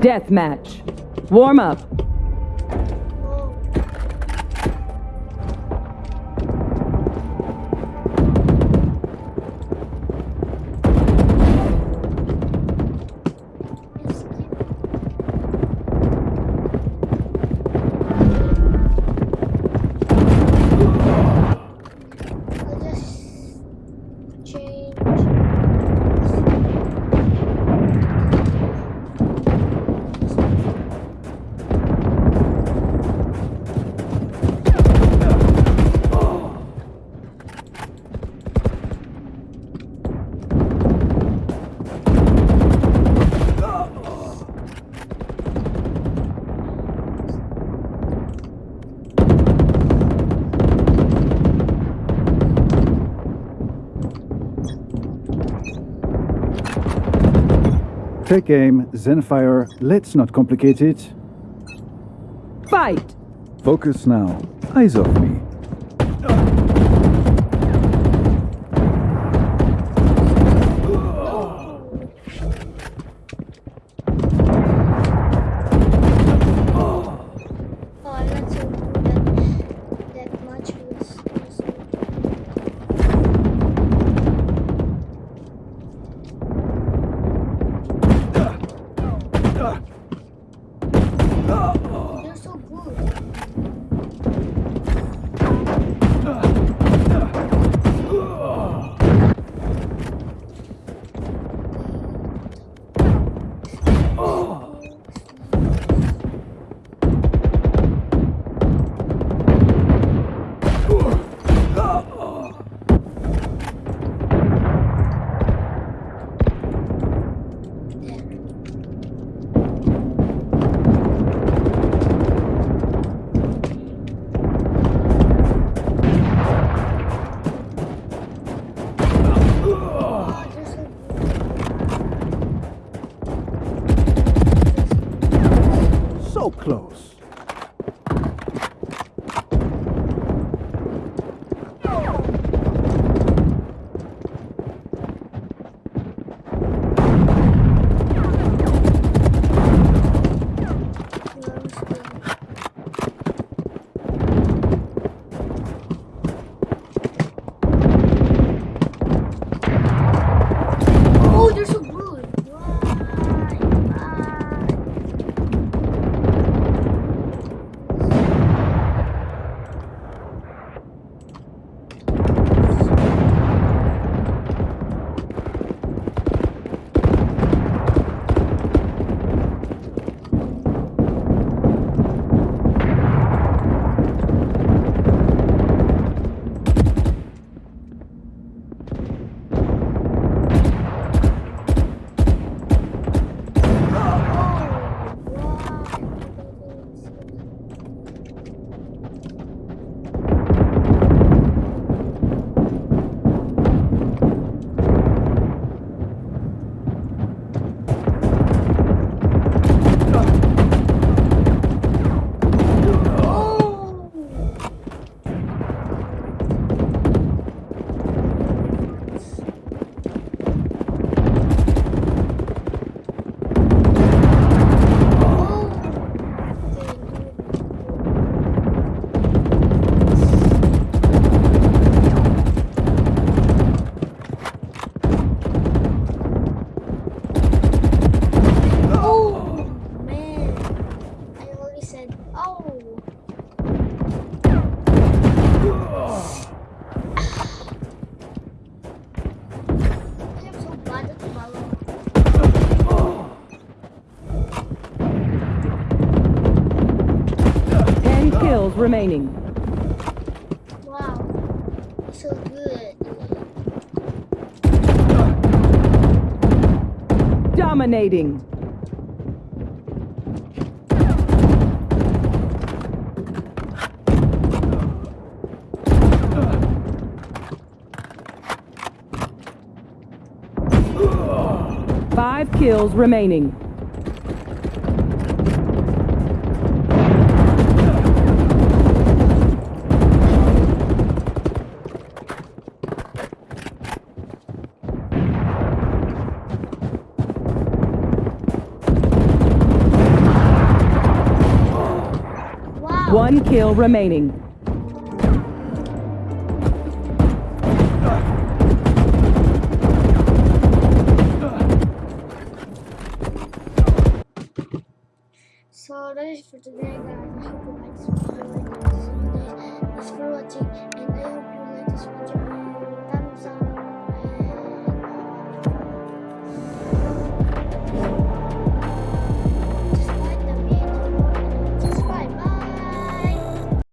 Deathmatch. Warm up. Take aim, Zenfire. Let's not complicate it. Fight! Focus now. Eyes off me. Oh, close. Remaining. Wow, so good. Dominating. Five kills remaining. One kill remaining. So that is for today guys. I hope you like this video. Thanks for watching and I hope you like this video.